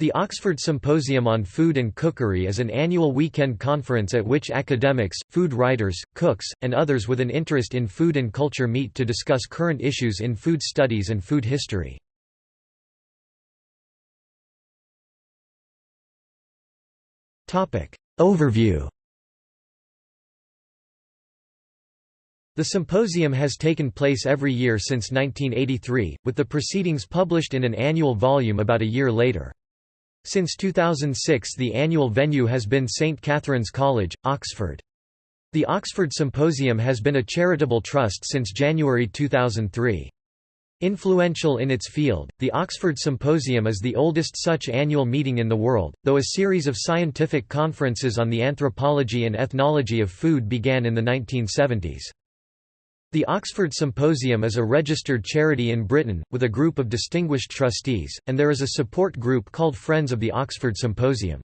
The Oxford Symposium on Food and Cookery is an annual weekend conference at which academics, food writers, cooks, and others with an interest in food and culture meet to discuss current issues in food studies and food history. Overview The symposium has taken place every year since 1983, with the proceedings published in an annual volume about a year later. Since 2006 the annual venue has been St Catherine's College, Oxford. The Oxford Symposium has been a charitable trust since January 2003. Influential in its field, the Oxford Symposium is the oldest such annual meeting in the world, though a series of scientific conferences on the anthropology and ethnology of food began in the 1970s. The Oxford Symposium is a registered charity in Britain, with a group of distinguished trustees, and there is a support group called Friends of the Oxford Symposium.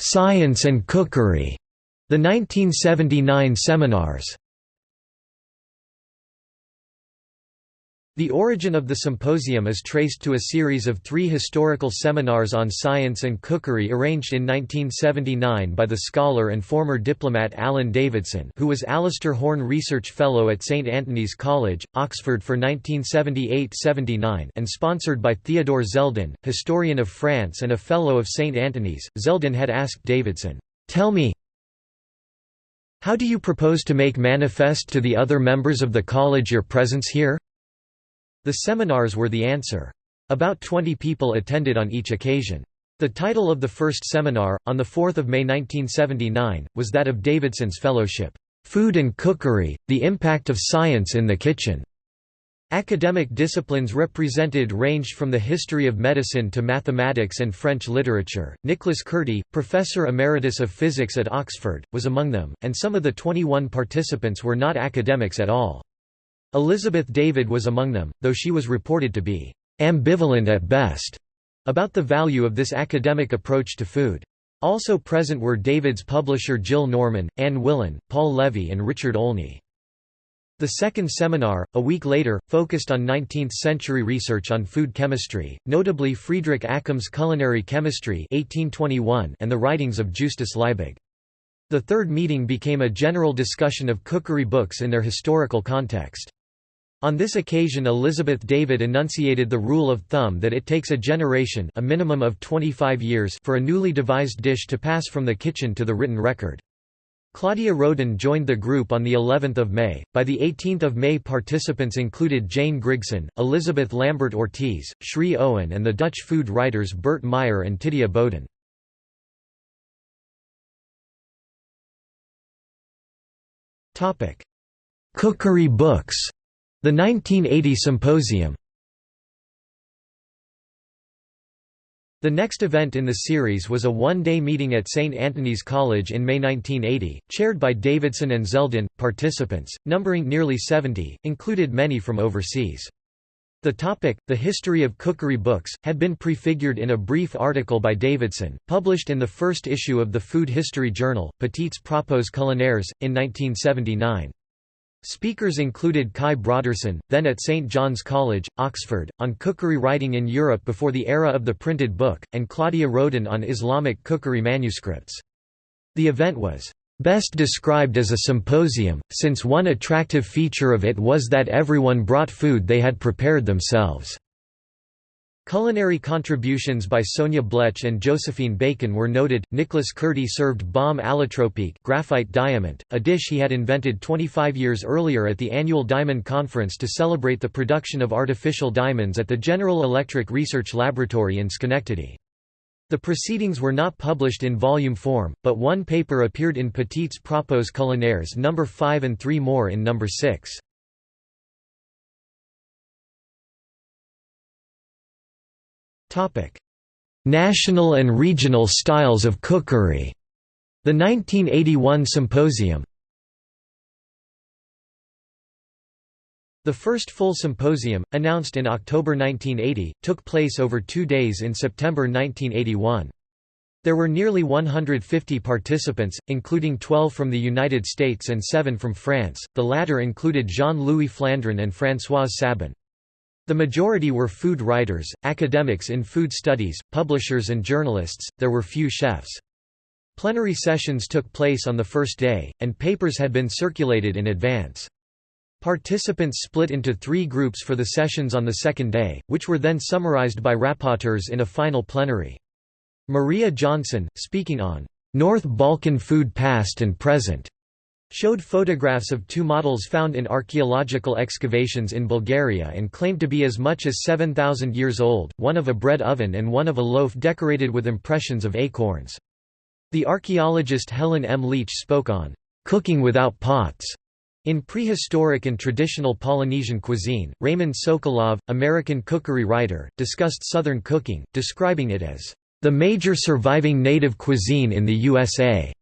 Science and cookery. The 1979 seminars The origin of the symposium is traced to a series of three historical seminars on science and cookery arranged in 1979 by the scholar and former diplomat Alan Davidson who was Alastair Horne Research Fellow at St Antony's College, Oxford for 1978–79 and sponsored by Theodore Zeldin, historian of France and a Fellow of St Antony's. Zeldin had asked Davidson, "'Tell me, how do you propose to make manifest to the other members of the college your presence here?' The seminars were the answer. About 20 people attended on each occasion. The title of the first seminar, on 4 May 1979, was that of Davidson's fellowship, "'Food and Cookery, the Impact of Science in the Kitchen". Academic disciplines represented ranged from the history of medicine to mathematics and French literature. Nicholas Kurti, professor emeritus of physics at Oxford, was among them, and some of the 21 participants were not academics at all. Elizabeth David was among them, though she was reported to be ambivalent at best about the value of this academic approach to food. Also present were David's publisher Jill Norman, Anne Willan, Paul Levy and Richard Olney. The second seminar, a week later, focused on 19th-century research on food chemistry, notably Friedrich Accum's Culinary Chemistry 1821 and the writings of Justus Liebig. The third meeting became a general discussion of cookery books in their historical context. On this occasion Elizabeth David enunciated the rule of thumb that it takes a generation a minimum of 25 years for a newly devised dish to pass from the kitchen to the written record. Claudia Roden joined the group on the 11th of May. By the 18th of May participants included Jane Grigson, Elizabeth Lambert Ortiz, Sri Owen and the Dutch food writers Bert Meyer and Titia Boden. Topic: Cookery books the 1980 Symposium The next event in the series was a one-day meeting at St. Antony's College in May 1980, chaired by Davidson and Zeldin. Participants, numbering nearly 70, included many from overseas. The topic, the history of cookery books, had been prefigured in a brief article by Davidson, published in the first issue of the Food History Journal, Petits Propos Culinaires, in 1979. Speakers included Kai Brodersen, then at St John's College, Oxford, on cookery writing in Europe before the era of the printed book, and Claudia Roden on Islamic cookery manuscripts. The event was best described as a symposium, since one attractive feature of it was that everyone brought food they had prepared themselves. Culinary contributions by Sonia Blech and Josephine Bacon were noted. Nicholas Kurti served bombe allotropique graphite diamant, a dish he had invented 25 years earlier at the annual Diamond Conference to celebrate the production of artificial diamonds at the General Electric Research Laboratory in Schenectady. The proceedings were not published in volume form, but one paper appeared in Petits Propos Culinaires No. 5 and three more in No. 6. National and regional styles of cookery. The 1981 Symposium. The first full symposium, announced in October 1980, took place over two days in September 1981. There were nearly 150 participants, including 12 from the United States and 7 from France, the latter included Jean-Louis Flandrin and Françoise Sabban. The majority were food writers, academics in food studies, publishers and journalists, there were few chefs. Plenary sessions took place on the first day, and papers had been circulated in advance. Participants split into three groups for the sessions on the second day, which were then summarized by rapporteurs in a final plenary. Maria Johnson, speaking on North Balkan food past and present, showed photographs of two models found in archaeological excavations in Bulgaria and claimed to be as much as 7,000 years old, one of a bread oven and one of a loaf decorated with impressions of acorns. The archaeologist Helen M. Leach spoke on cooking without pots in prehistoric and traditional Polynesian cuisine, Raymond Sokolov, American cookery writer, discussed Southern cooking, describing it as the major surviving native cuisine in the USA,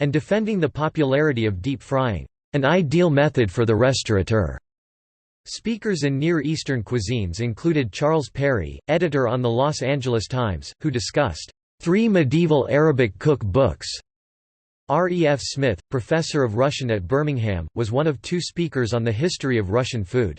and defending the popularity of deep frying, an ideal method for the restaurateur. Speakers in Near Eastern cuisines included Charles Perry, editor on the Los Angeles Times, who discussed three medieval Arabic cook books. R. E. F. Smith, professor of Russian at Birmingham, was one of two speakers on the history of Russian food.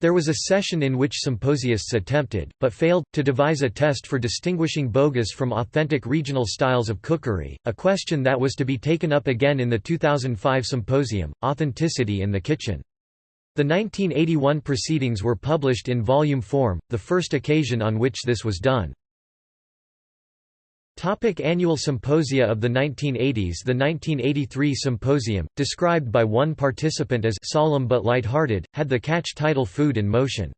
There was a session in which symposiasts attempted, but failed, to devise a test for distinguishing bogus from authentic regional styles of cookery, a question that was to be taken up again in the 2005 symposium, Authenticity in the Kitchen. The 1981 proceedings were published in volume form, the first occasion on which this was done. Topic annual symposia of the 1980s The 1983 symposium, described by one participant as «solemn but light-hearted», had the catch title Food in Motion.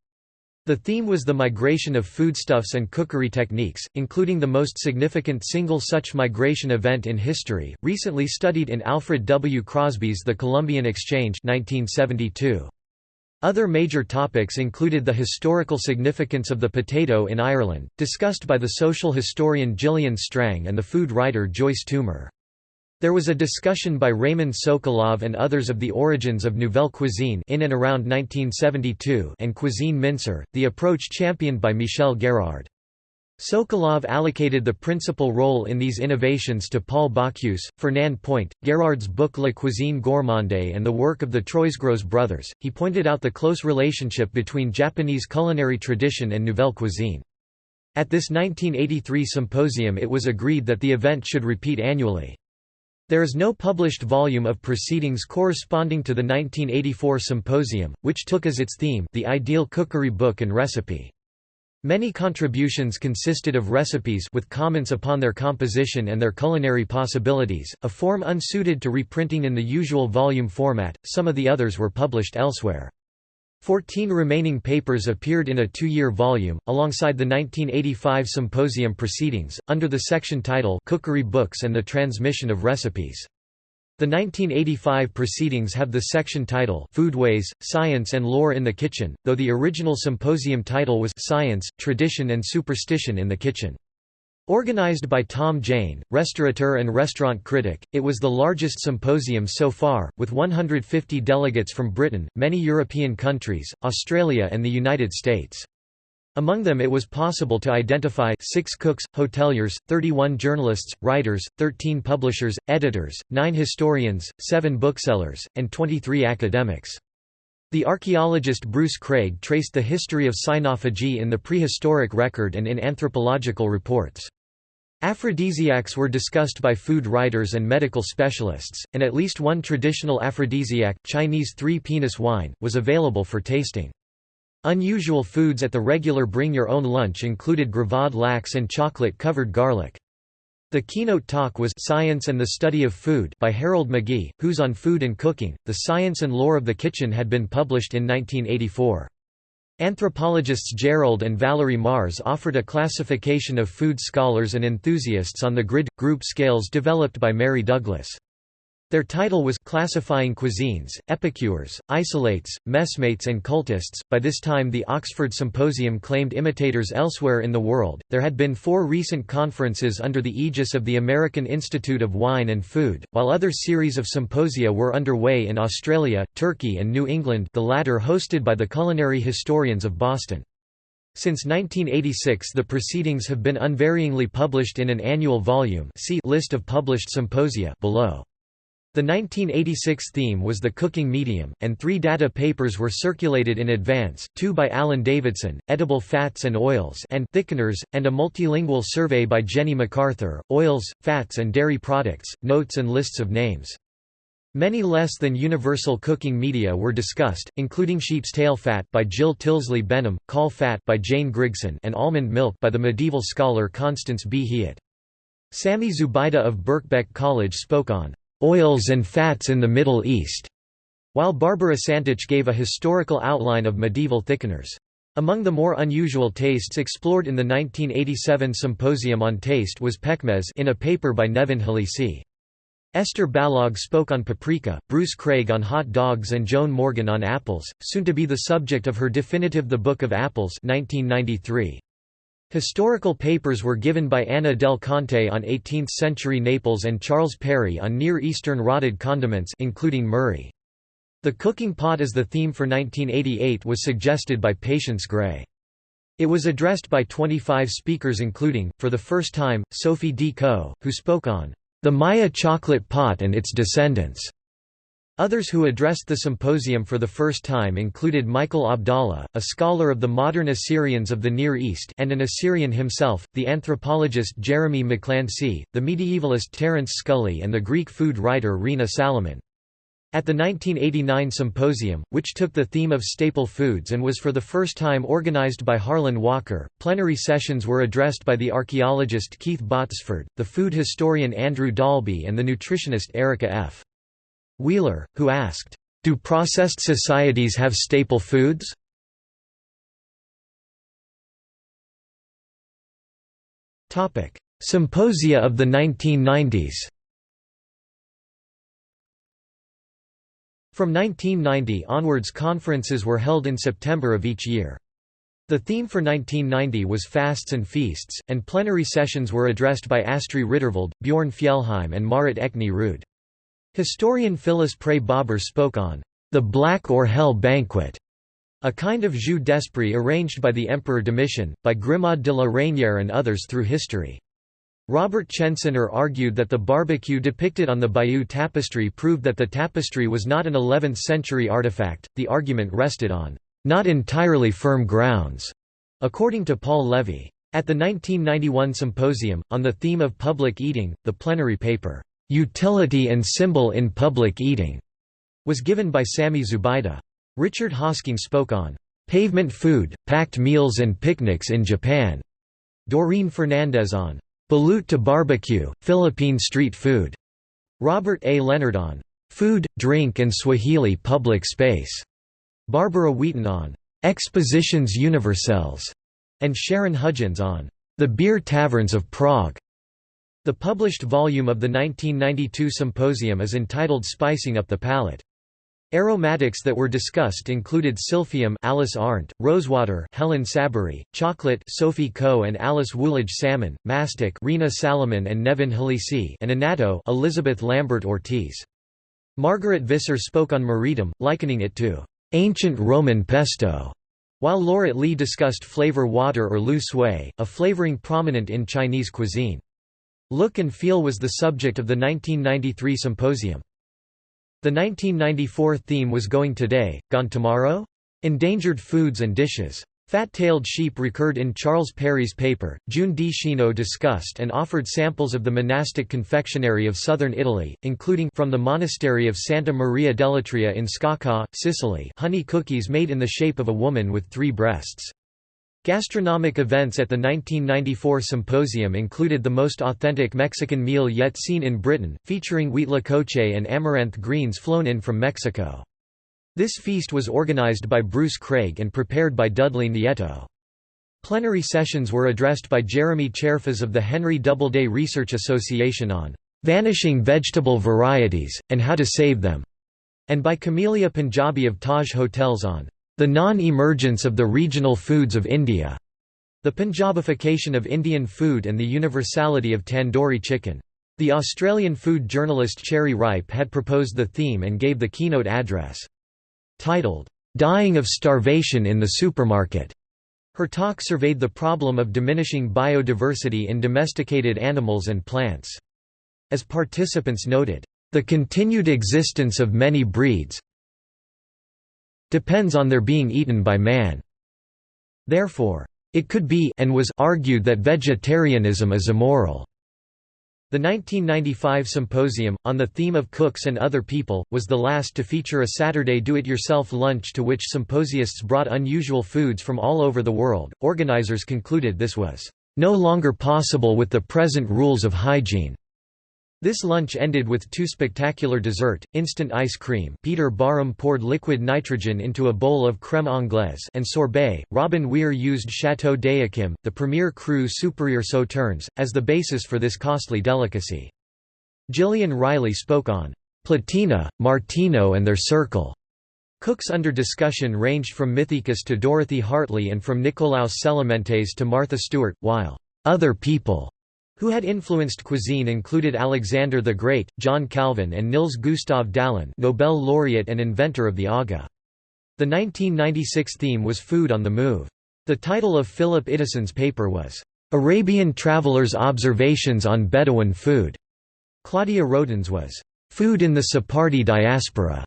The theme was the migration of foodstuffs and cookery techniques, including the most significant single such migration event in history, recently studied in Alfred W. Crosby's The Columbian Exchange 1972. Other major topics included the historical significance of the potato in Ireland, discussed by the social historian Gillian Strang and the food writer Joyce Toomer. There was a discussion by Raymond Sokolov and others of the origins of Nouvelle Cuisine in and around 1972 and Cuisine Minceur, the approach championed by Michel Guérard. Sokolov allocated the principal role in these innovations to Paul Bocuse, Fernand Point, Guérard's book La Cuisine Gourmande and the work of the Troisgros brothers. He pointed out the close relationship between Japanese culinary tradition and Nouvelle Cuisine. At this 1983 symposium it was agreed that the event should repeat annually. There is no published volume of proceedings corresponding to the 1984 symposium, which took as its theme the ideal cookery book and recipe. Many contributions consisted of recipes with comments upon their composition and their culinary possibilities, a form unsuited to reprinting in the usual volume format, some of the others were published elsewhere. Fourteen remaining papers appeared in a two-year volume, alongside the 1985 symposium proceedings, under the section title Cookery Books and the Transmission of Recipes. The 1985 proceedings have the section title Foodways, Science and Lore in the Kitchen, though the original symposium title was Science, Tradition and Superstition in the Kitchen. Organized by Tom Jaine, restaurateur and restaurant critic, it was the largest symposium so far, with 150 delegates from Britain, many European countries, Australia and the United States. Among them it was possible to identify six cooks, hoteliers, 31 journalists, writers, 13 publishers, editors, 9 historians, 7 booksellers, and 23 academics. The archaeologist Bruce Kraig traced the history of cynophagy in the prehistoric record and in anthropological reports. Aphrodisiacs were discussed by food writers and medical specialists, and at least one traditional aphrodisiac, Chinese three-penis wine, was available for tasting. Unusual foods at the regular Bring Your Own Lunch included gravade lax and chocolate-covered garlic. The keynote talk was Science and the Study of Food by Harold McGee, whose On Food and Cooking, The Science and Lore of the Kitchen had been published in 1984. Anthropologists Gerald and Valerie Mars offered a classification of food scholars and enthusiasts on the grid group scales developed by Mary Douglas. Their title was Classifying Cuisines, Epicures, Isolates, Messmates and Cultists. By this time, the Oxford Symposium claimed imitators elsewhere in the world. There had been four recent conferences under the aegis of the American Institute of Wine and Food, while other series of symposia were underway in Australia, Turkey, and New England, the latter hosted by the culinary historians of Boston. Since 1986 the proceedings have been unvaryingly published in an annual volume see List of published symposia below. The 1986 theme was the cooking medium, and three data papers were circulated in advance, two by Alan Davidson, Edible Fats and Oils and Thickeners, and a multilingual survey by Jenny MacArthur, Oils, Fats and Dairy Products, Notes and Lists of Names. Many less than universal cooking media were discussed, including sheep's tail fat by Jill Tilsley Benham, caul fat by Jane Grigson and almond milk by the medieval scholar Constance B. Hieatt. Sami Zubaida of Birkbeck College spoke on oils and fats in the Middle East, while Barbara Santich gave a historical outline of medieval thickeners. Among the more unusual tastes explored in the 1987 Symposium on Taste was pekmez in a paper by Nevin Halisi. Esther Balog spoke on paprika, Bruce Kraig on hot dogs and Joan Morgan on apples, soon to be the subject of her definitive The Book of Apples 1993. Historical papers were given by Anna del Conte on 18th-century Naples and Charles Perry on Near Eastern rotted condiments including murri. The cooking pot as the theme for 1988 was suggested by Patience Gray. It was addressed by 25 speakers including, for the first time, Sophie D. Coe, who spoke on, "...the Maya chocolate pot and its descendants." Others who addressed the symposium for the first time included Michael Abdallah, a scholar of the modern Assyrians of the Near East and an Assyrian himself, the anthropologist Jeremy MacClancy, the medievalist Terence Scully and the Greek food writer Rena Salaman. At the 1989 symposium, which took the theme of staple foods and was for the first time organized by Harlan Walker, plenary sessions were addressed by the archaeologist Keith Botsford, the food historian Andrew Dalby and the nutritionist Erica F. Wheeler, who asked, "'Do processed societies have staple foods?' Symposia of the 1990s From 1990 onwards conferences were held in September of each year. The theme for 1990 was Fasts and Feasts, and plenary sessions were addressed by Astri Riddervold, Bjorn Fjellheim and Marit Ruud. Historian Phyllis Pray Bober spoke on the Black or Hell Banquet, a kind of jeu d'esprit arranged by the Emperor Domitian, by Grimaud de la Reynière and others through history. Robert Chenciner argued that the barbecue depicted on the Bayeux tapestry proved that the tapestry was not an 11th-century artifact, the argument rested on not entirely firm grounds, according to Paul Levy. At the 1991 symposium, on the theme of public eating, the plenary paper, "'Utility and Symbol in Public Eating' was given by Sami Zubaida. Richard Hosking spoke on "'Pavement Food, Packed Meals and Picnics in Japan' Doreen Fernandez on "'Balut to Barbecue, Philippine Street Food' Robert A. Leonard on "'Food, Drink and Swahili Public Space' Barbara Wheaton on "'Expositions Universelles' and Sharon Hudgins on "'The Beer Taverns of Prague' The published volume of the 1992 symposium is entitled Spicing Up the Palate. Aromatics that were discussed included silphium Alice Arndt, rosewater Helen Saberi, chocolate Sophie Coe and Alice Woolage salmon, mastic Rena Salaman and Nevin Halisi and annatto Elizabeth Lambert Ortiz. Margaret Visser spoke on moretum, likening it to ancient Roman pesto, while Lauret Lee discussed flavor water or lu sui, a flavoring prominent in Chinese cuisine. Look and Feel was the subject of the 1993 symposium. The 1994 theme was Going Today, Gone Tomorrow? Endangered Foods and Dishes. Fat-tailed sheep recurred in Charles Perry's paper. June di Schino discussed and offered samples of the monastic confectionery of southern Italy, including from the monastery of Santa Maria dell'Atria in Scacca, Sicily honey cookies made in the shape of a woman with three breasts. Gastronomic events at the 1994 symposium included the most authentic Mexican meal yet seen in Britain, featuring huitlacoche and amaranth greens flown in from Mexico. This feast was organized by Bruce Kraig and prepared by Dudley Nieto. Plenary sessions were addressed by Jeremy Cherfas of the Henry Doubleday Research Association on "...vanishing vegetable varieties, and how to save them", and by Camellia Punjabi of Taj Hotels on the non-emergence of the regional foods of India, the Punjabification of Indian food and the universality of tandoori chicken. The Australian food journalist Cherry Ripe had proposed the theme and gave the keynote address. Titled, "'Dying of Starvation in the Supermarket' Her talk surveyed the problem of diminishing biodiversity in domesticated animals and plants. As participants noted, the continued existence of many breeds depends on their being eaten by man. Therefore, it could be and was argued that vegetarianism is immoral. The 1995 symposium, on the theme of cooks and other people, was the last to feature a Saturday do-it-yourself lunch to which symposiasts brought unusual foods from all over the world. Organizers concluded this was no longer possible with the present rules of hygiene. This lunch ended with two spectacular dessert, instant ice cream Peter Barham poured liquid nitrogen into a bowl of crème anglaise and sorbet. Robin Weir used Chateau d'Yquem, the premier cru supérieur sauternes, as the basis for this costly delicacy. Gillian Riley spoke on Platina, Martino and their circle. Cooks under discussion ranged from Mithaecus to Dorothy Hartley and from Nicolaus Celementes to Martha Stewart, while other people who had influenced cuisine included Alexander the Great, John Calvin and Niels Gustav Dahlen Nobel laureate and inventor of the aga. The 1996 theme was Food on the Move. The title of Philip Iddison's paper was, "'Arabian Travelers' Observations on Bedouin Food". Claudia Roden's was, "'Food in the Sephardi Diaspora".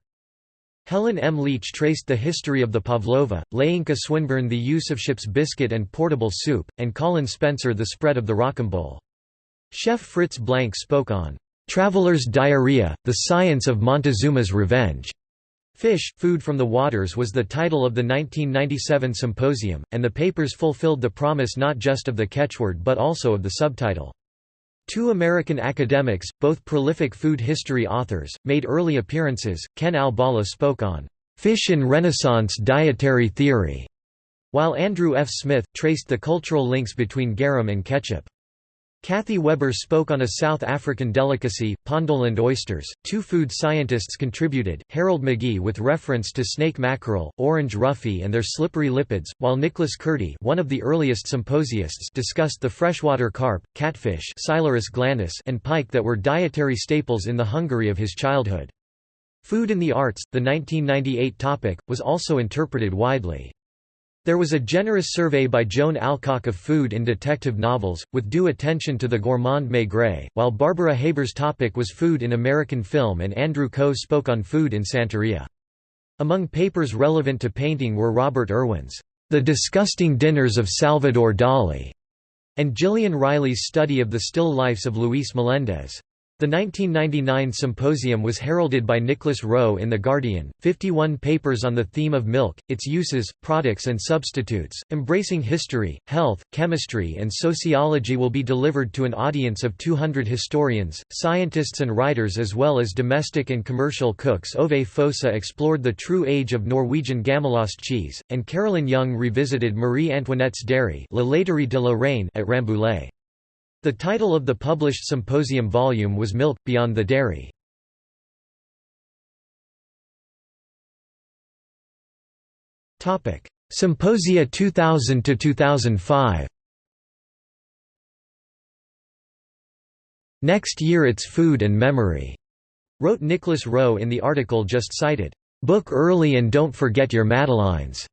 Helen M. Leach traced the history of the pavlova, Layinka Swinburne the use of ship's biscuit and portable soup, and Colin Spencer the spread of the rocambole. Chef Fritz Blank spoke on "'Traveler's Diarrhea, the Science of Montezuma's Revenge' Fish, Food from the Waters was the title of the 1997 symposium, and the papers fulfilled the promise not just of the catchword but also of the subtitle. Two American academics, both prolific food history authors, made early appearances. Ken Albala spoke on Fish in Renaissance Dietary Theory, while Andrew F. Smith traced the cultural links between garum and ketchup. Kathy Weber spoke on a South African delicacy, Pondoland oysters. Two food scientists contributed, Harold McGee with reference to snake mackerel, orange roughy and their slippery lipids, while Nicholas Kurti one of the earliest symposiasts discussed the freshwater carp, catfish glandus and pike that were dietary staples in the Hungary of his childhood. Food in the Arts, the 1998 topic, was also interpreted widely. There was a generous survey by Joan Alcock of food in detective novels, with due attention to the gourmand maigret, while Barbara Haber's topic was food in American film and Andrew Coe spoke on food in Santeria. Among papers relevant to painting were Robert Irwin's The Disgusting Dinners of Salvador Dali, and Gillian Riley's study of the still lifes of Luis Melendez. The 1999 symposium was heralded by Nicholas Rowe in The Guardian, 51 papers on the theme of milk, its uses, products and substitutes, embracing history, health, chemistry and sociology will be delivered to an audience of 200 historians, scientists and writers as well as domestic and commercial cooks Ove Fosse explored the true age of Norwegian Gamalost cheese, and Carolyn Young revisited Marie Antoinette's dairy La Laiterie de la Reine at Rambouillet. The title of the published symposium volume was Milk, Beyond the Dairy. Symposia 2000–2005 Next year it's food and memory, wrote Nicholas Rowe in the article just cited. Book early and don't forget your Madeleines.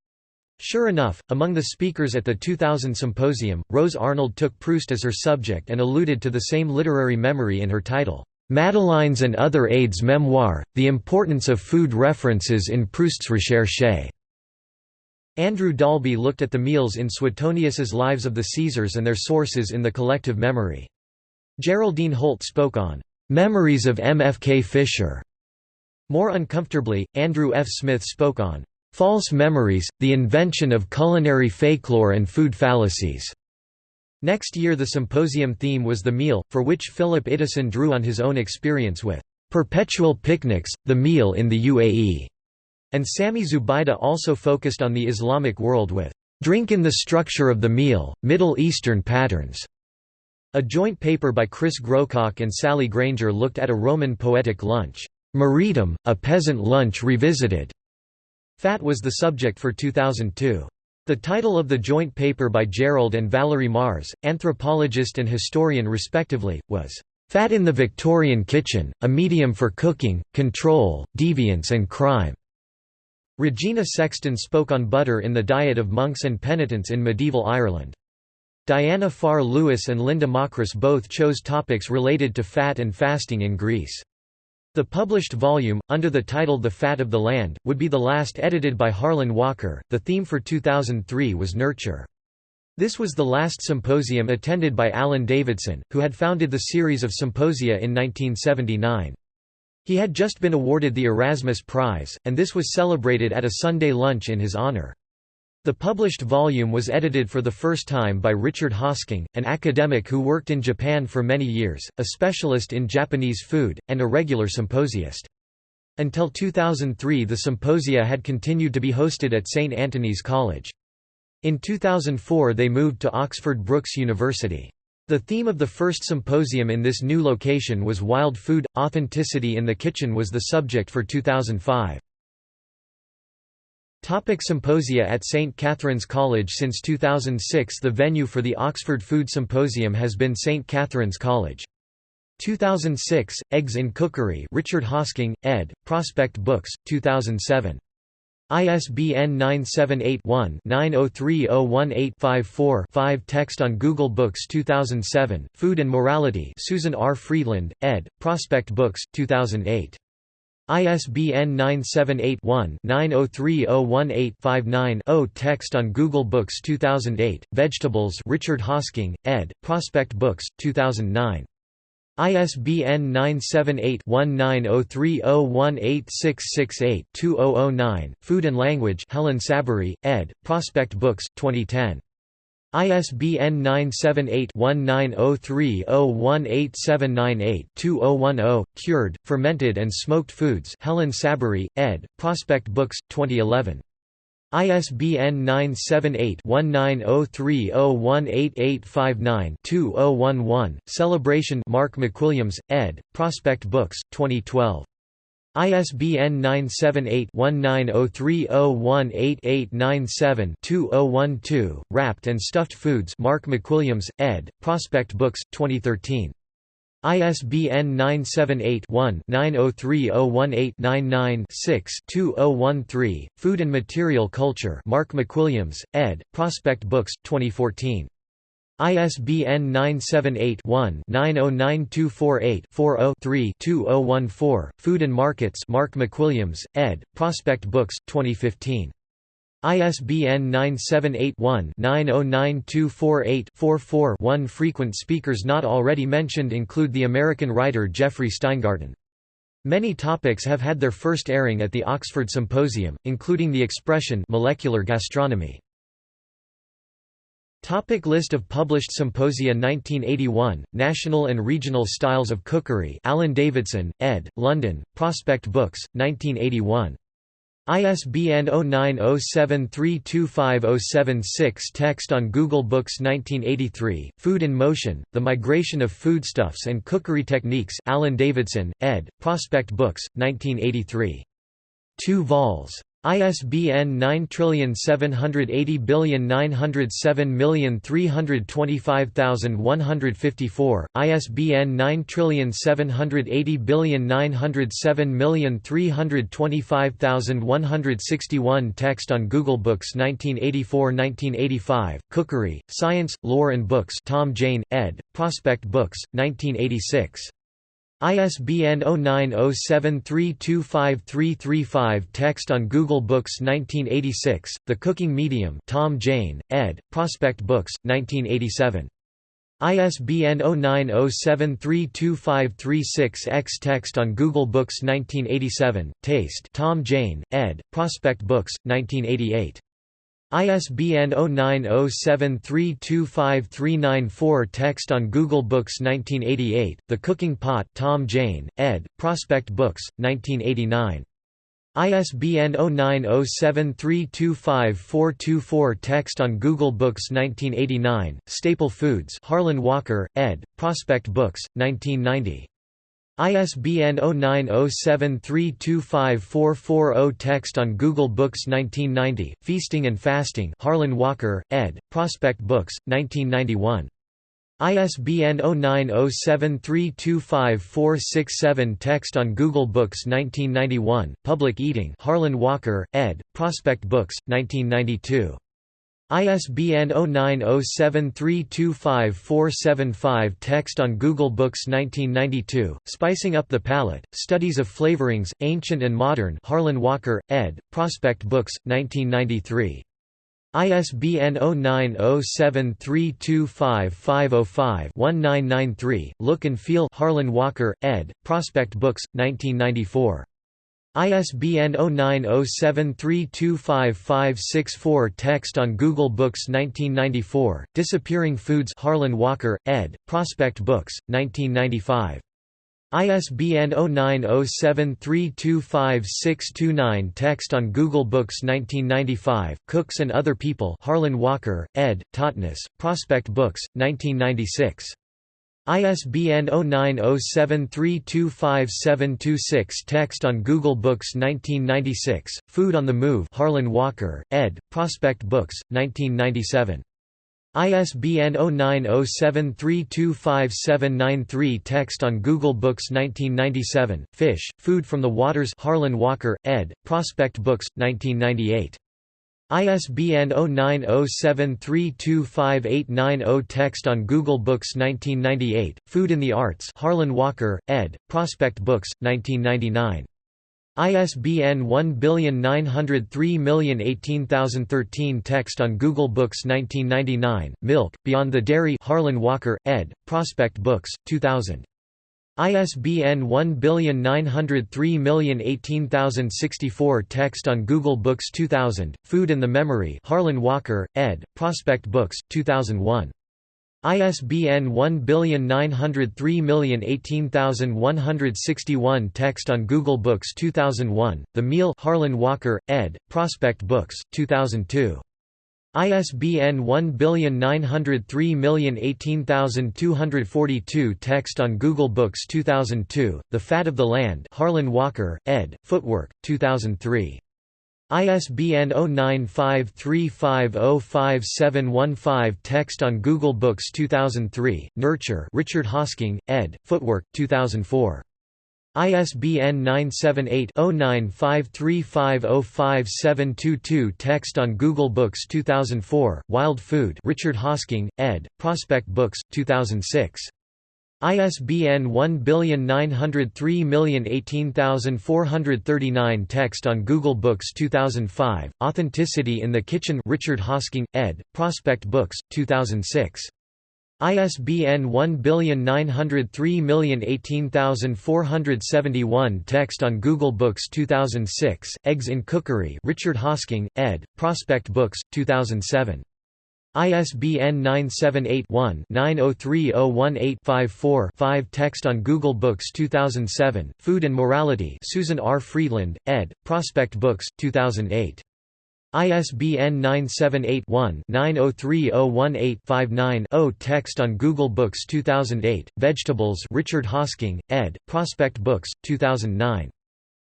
Sure enough, among the speakers at the 2000 symposium, Rose Arnold took Proust as her subject and alluded to the same literary memory in her title, Madeleines and Other Aides Memoir, The Importance of Food References in Proust's Recherche. Andrew Dalby looked at the meals in Suetonius's Lives of the Caesars and their sources in the collective memory. Geraldine Holt spoke on, "...memories of M. F. K. Fisher." More uncomfortably, Andrew F. Smith spoke on, False memories, the invention of culinary folklore and food fallacies. Next year the symposium theme was the meal, for which Philip Iddison drew on his own experience with perpetual picnics, the meal in the UAE, and Sami Zubaida also focused on the Islamic world with drink in the structure of the meal, Middle Eastern patterns. A joint paper by Chris Grocock and Sally Grainger looked at a Roman poetic lunch, Moretum, a peasant lunch revisited, Fat was the subject for 2002. The title of the joint paper by Gerald and Valerie Mars, anthropologist and historian respectively, was, "'Fat in the Victorian Kitchen, a Medium for Cooking, Control, Deviance and Crime". Regina Sexton spoke on butter in the diet of monks and penitents in medieval Ireland. Diana Farr Lewis and Linda Macris both chose topics related to fat and fasting in Greece. The published volume, under the title The Fat of the Land, would be the last edited by Harlan Walker. The theme for 2003 was Nurture. This was the last symposium attended by Alan Davidson, who had founded the series of symposia in 1979. He had just been awarded the Erasmus Prize, and this was celebrated at a Sunday lunch in his honor. The published volume was edited for the first time by Richard Hosking, an academic who worked in Japan for many years, a specialist in Japanese food, and a regular symposiast. Until 2003 the symposia had continued to be hosted at St. Antony's College. In 2004 they moved to Oxford Brookes University. The theme of the first symposium in this new location was wild food, authenticity in the kitchen was the subject for 2005. Topic Symposia At St Catherine's College Since 2006 the venue for the Oxford Food Symposium has been St Catherine's College. 2006, Eggs in Cookery Richard Hosking, ed., Prospect Books, 2007. ISBN 978-1-903018-54-5 Text on Google Books 2007, Food and Morality Susan R. Friedland, ed., Prospect Books, 2008. ISBN 978-1-903018-59-0 Text on Google Books 2008, Vegetables Richard Hosking, ed., Prospect Books, 2009. ISBN 978-1903018668-2009, Food and Language Helen Saberi, ed., Prospect Books, 2010. ISBN 978-1903018798-2010, Cured, Fermented and Smoked Foods Helen Saberi, ed., Prospect Books, 2011. ISBN 978-1903018859-2011, Celebration Mark McWilliams, ed., Prospect Books, 2012. ISBN 978-1903018897-2012, Wrapped and Stuffed Foods Mark McWilliams, ed., Prospect Books, 2013. ISBN 978-1-903018-99-6-2013, Food and Material Culture Mark McWilliams, ed., Prospect Books, 2014. ISBN 978-1-909248-40-3-2014, Food and Markets Mark McWilliams, ed., Prospect Books, 2015. ISBN 978-1-909248-44-1 Frequent speakers not already mentioned include the American writer Jeffrey Steingarten. Many topics have had their first airing at the Oxford Symposium, including the expression molecular gastronomy. Topic list of published symposia 1981, National and Regional Styles of Cookery Alan Davidson, ed., London, Prospect Books, 1981. ISBN 0907325076 Text on Google Books 1983, Food in Motion, The Migration of Foodstuffs and Cookery Techniques Alan Davidson, ed., Prospect Books, 1983. 2 vols. ISBN 9780907325154, ISBN 9780907325161 Text on Google Books 1984–1985, Cookery, Science, Lore and Books Tom Jaine, ed., Prospect Books, 1986. ISBN 0907325335 Text on Google Books 1986, The Cooking Medium Tom Jaine, ed., Prospect Books, 1987. ISBN 0907325336X Text on Google Books 1987, Taste Tom Jaine, ed., Prospect Books, 1988. ISBN 0907325394 Text on Google Books 1988, The Cooking Pot Tom Jaine, ed., Prospect Books, 1989. ISBN 0907325424 Text on Google Books 1989, Staple Foods Harlan Walker, ed., Prospect Books, 1990. ISBN 0907325440 Text on Google Books 1990, Feasting and Fasting Harlan Walker, ed., Prospect Books, 1991. ISBN 0907325467 Text on Google Books 1991, Public Eating Harlan Walker, ed., Prospect Books, 1992. ISBN 0907325475 Text on Google Books 1992, Spicing Up the Palate, Studies of Flavorings, Ancient and Modern Harlan Walker, ed., Prospect Books, 1993. ISBN 0907325505-1993, Look and Feel Harlan Walker, ed., Prospect Books, 1994. ISBN 0907325564 Text on Google Books 1994, Disappearing Foods Harlan Walker, ed., Prospect Books, 1995. ISBN 0907325629 Text on Google Books 1995, Cooks and Other People Harlan Walker, ed., Totnes, Prospect Books, 1996. ISBN 0907325726 Text on Google Books 1996, Food on the Move Harlan Walker, ed., Prospect Books, 1997. ISBN 0907325793 Text on Google Books 1997, Fish, Food from the Waters Harlan Walker, ed., Prospect Books, 1998. ISBN 0907325890 Text on Google Books 1998, Food in the Arts Harlan Walker, ed., Prospect Books, 1999. ISBN 1903018013 Text on Google Books 1999, Milk, Beyond the Dairy Harlan Walker, ed., Prospect Books, 2000. ISBN 1903018064 Text on Google Books 2000, Food and the Memory Harlan Walker, ed., Prospect Books, 2001. ISBN 1903018161 Text on Google Books 2001, The Meal Harlan Walker, ed., Prospect Books, 2002. ISBN 1903018242 Text on Google Books 2002, The Fat of the Land Harlan Walker, ed., Footwork, 2003. ISBN 0953505715 Text on Google Books 2003, Nurture Richard Hosking, ed., Footwork, 2004. ISBN 978-0953505722 Text on Google Books 2004, Wild Food Richard Hosking, ed., Prospect Books, 2006. ISBN 1903018439 Text on Google Books 2005, Authenticity in the Kitchen Richard Hosking, ed., Prospect Books, 2006. ISBN 1903018471 Text on Google Books 2006, Eggs in Cookery Richard Hosking, ed., Prospect Books, 2007. ISBN 978-1-903018-54-5 Text on Google Books 2007, Food and Morality Susan R. Friedland, ed., Prospect Books, 2008. ISBN 978-1-903018-59-0 Text on Google Books 2008, Vegetables Richard Hosking, ed., Prospect Books, 2009.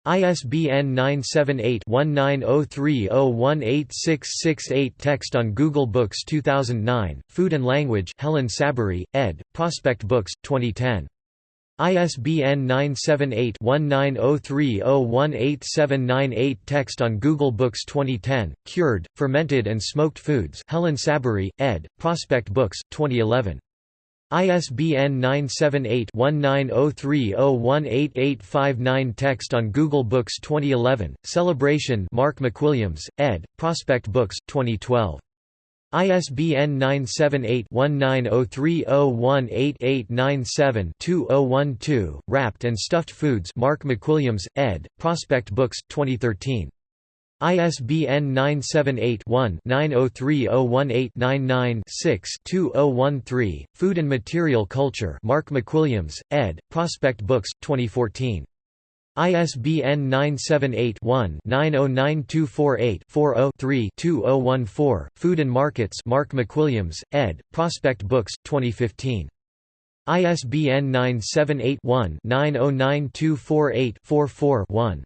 ISBN 978-1903018668 Text on Google Books 2009, Food and Language Helen Saberi, ed., Prospect Books, 2010. ISBN 978-1903018798 Text on Google Books 2010, Cured, Fermented and Smoked Foods Helen Saberi, ed., Prospect Books, 2011. ISBN 978-1903018859 Text on Google Books 2011, Celebration Mark McWilliams, ed., Prospect Books, 2012. ISBN 978-1903018897-2012, Wrapped and Stuffed Foods Mark McWilliams, ed., Prospect Books, 2013. ISBN 978-1-903018-99-6-2013, Food and Material Culture Mark McWilliams, ed., Prospect Books, 2014. ISBN 978-1-909248-40-3-2014, Food and Markets Mark McWilliams, ed., Prospect Books, 2015. ISBN 978 one 909248 44 one